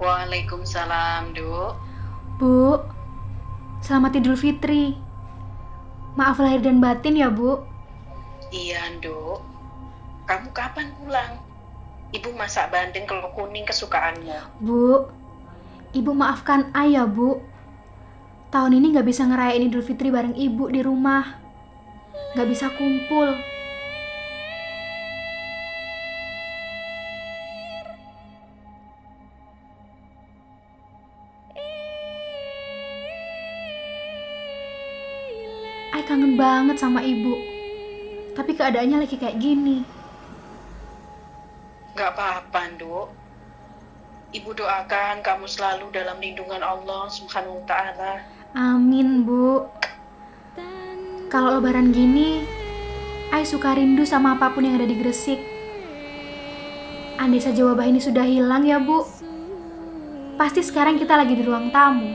Waalaikumsalam, Duk. Bu, selamat Idul Fitri. Maaf lahir dan batin ya, Bu. Iya, Duk. Kamu kapan pulang? Ibu masak bandeng kalau kuning kesukaanmu. Bu, Ibu maafkan ayah, Bu. Tahun ini nggak bisa ngerayain Idul Fitri bareng Ibu di rumah. Nggak bisa kumpul. Kangen banget sama ibu. Tapi keadaannya lagi kayak gini. Gak apa-apa, Duk. Ibu doakan kamu selalu dalam lindungan Allah Subhanahu wa taala. Amin, Bu. Kalau lebaran gini, Ay suka rindu sama apa pun yang ada di Gresik. Andai saja wabah ini sudah hilang ya, Bu. Pasti sekarang kita lagi di ruang tamu.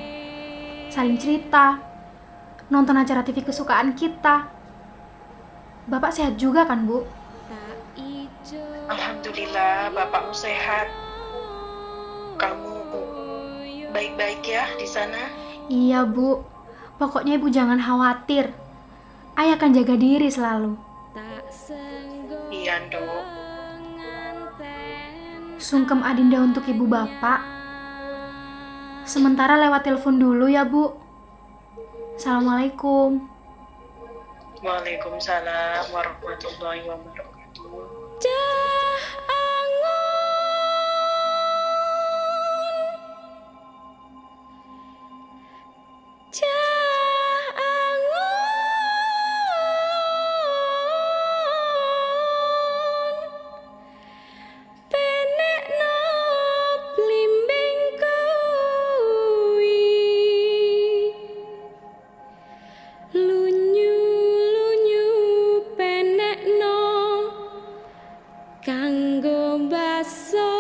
Saling cerita, nonton acara TV kesukaan kita. Bapak sehat juga kan, Bu? Alhamdulillah, bapakmu sehat. Kamu baik-baik ya di sana? Iya, Bu. Pokoknya Ibu jangan khawatir. Ayah akan jaga diri selalu. Iya. Sungkem Adinda untuk ibu bapak. Sementara lewat telepon dulu ya, Bu. Assalamualaikum. Waalaikumsalam warahmatullahi wabarakatuh. coração.